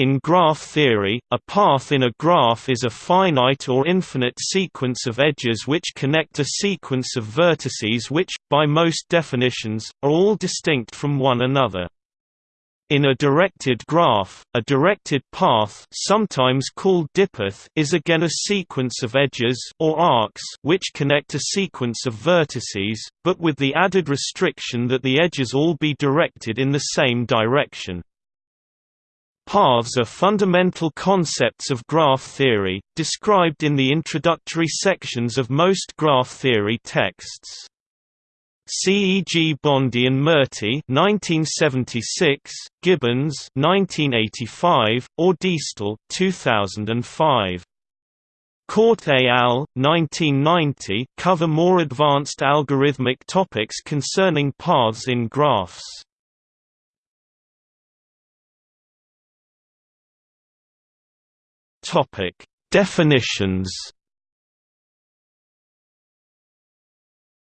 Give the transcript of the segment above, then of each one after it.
In graph theory, a path in a graph is a finite or infinite sequence of edges which connect a sequence of vertices which, by most definitions, are all distinct from one another. In a directed graph, a directed path sometimes called dipath is again a sequence of edges or arcs which connect a sequence of vertices, but with the added restriction that the edges all be directed in the same direction. Paths are fundamental concepts of graph theory, described in the introductory sections of most graph theory texts. C. E. G. Bondy and Murty 1976, Gibbons 1985, or Diestel 2005. Korte et al. 1990 cover more advanced algorithmic topics concerning paths in graphs. Topic: Definitions.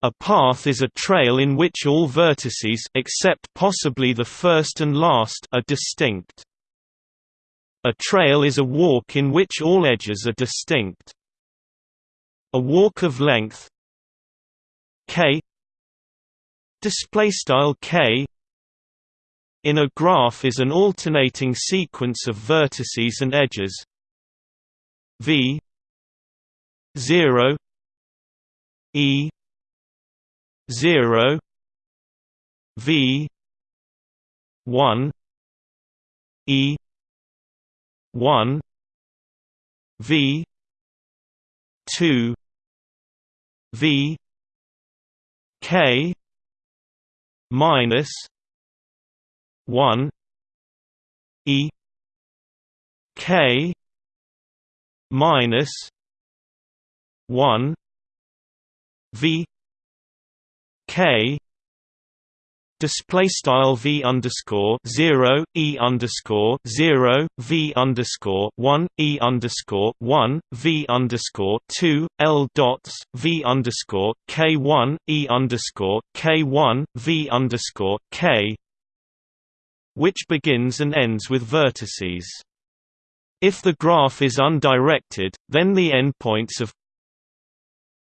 A path is a trail in which all vertices except possibly the first and last are distinct. A trail is a walk in which all edges are distinct. A walk of length k display style k in a graph is an alternating sequence of vertices and edges V zero E zero V one E one V two V K minus one E K minus one V K display style v underscore zero e underscore zero v underscore one e underscore one v underscore two l dots v underscore k one e underscore k one v underscore k, which begins and ends with vertices. If the graph is undirected, then the endpoints of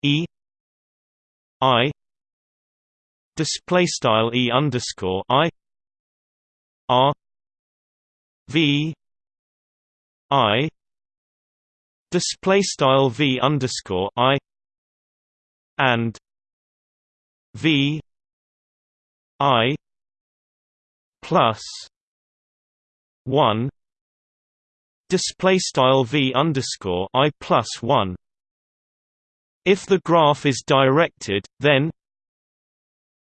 E I display style E underscore I R V I display V underscore I and V I plus one display style v underscore i plus one. If the graph is directed, then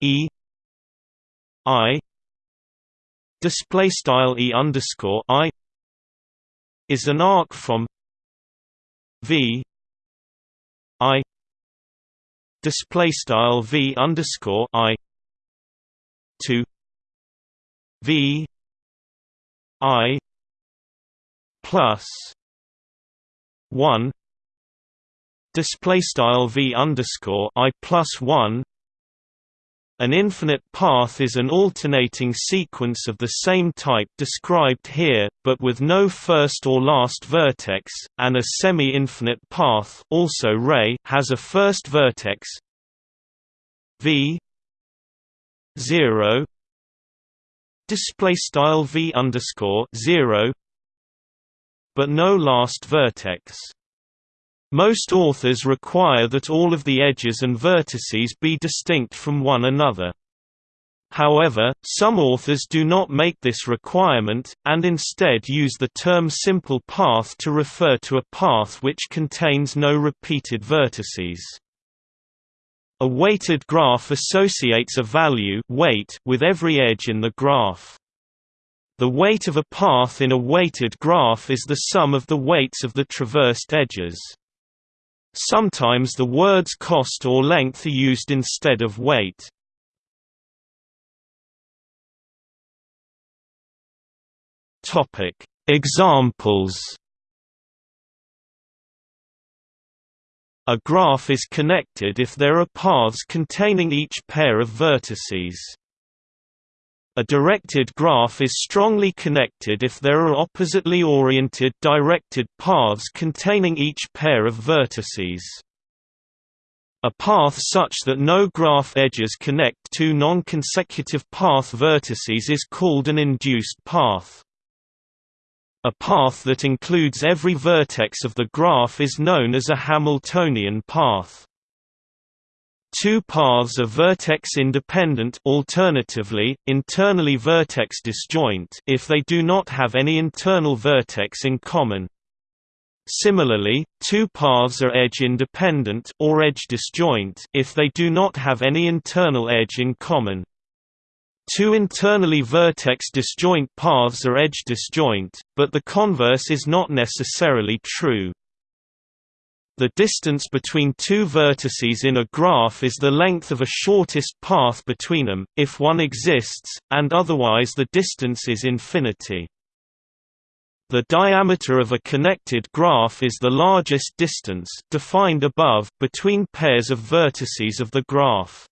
e i display style e underscore i is an arc from v i display style v underscore i to v i plus one display style v underscore i plus one. An infinite path is an alternating sequence of the same type described here, but with no first or last vertex, and a semi-infinite path also ray has a first vertex. V 0 display style v underscore 0 but no last vertex. Most authors require that all of the edges and vertices be distinct from one another. However, some authors do not make this requirement, and instead use the term simple path to refer to a path which contains no repeated vertices. A weighted graph associates a value weight with every edge in the graph. The weight of a path in a weighted graph is the sum of the weights of the traversed edges. Sometimes the words cost or length are used instead of weight. Examples. A graph is connected if there are paths containing each pair of vertices. A directed graph is strongly connected if there are oppositely oriented directed paths containing each pair of vertices. A path such that no graph edges connect two non-consecutive path vertices is called an induced path. A path that includes every vertex of the graph is known as a Hamiltonian path. Two paths are vertex-independent alternatively, internally vertex-disjoint if they do not have any internal vertex in common. Similarly, two paths are edge-independent or edge-disjoint if they do not have any internal edge in common. Two internally vertex-disjoint paths are edge-disjoint, but the converse is not necessarily true. The distance between two vertices in a graph is the length of a shortest path between them, if one exists, and otherwise the distance is infinity. The diameter of a connected graph is the largest distance defined above between pairs of vertices of the graph.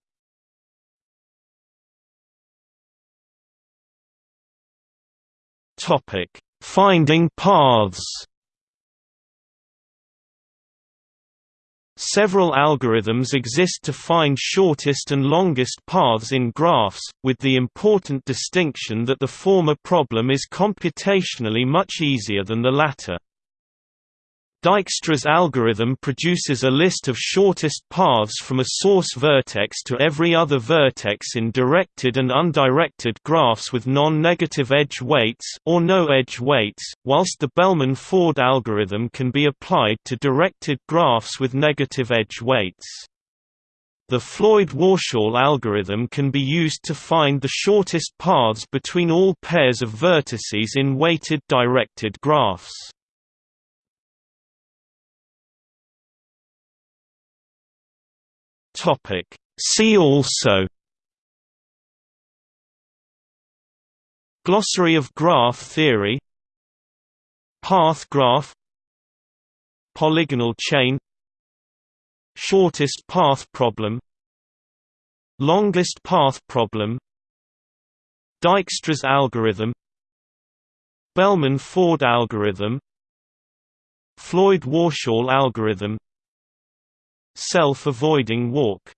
Topic: Finding paths. Several algorithms exist to find shortest and longest paths in graphs, with the important distinction that the former problem is computationally much easier than the latter. Dijkstra's algorithm produces a list of shortest paths from a source vertex to every other vertex in directed and undirected graphs with non-negative edge weights or no edge weights, whilst the Bellman-Ford algorithm can be applied to directed graphs with negative edge weights. The Floyd-Warshall algorithm can be used to find the shortest paths between all pairs of vertices in weighted directed graphs. Topic. See also Glossary of graph theory Path graph Polygonal chain Shortest path problem Longest path problem Dijkstra's algorithm Bellman-Ford algorithm Floyd-Warshall algorithm Self-avoiding walk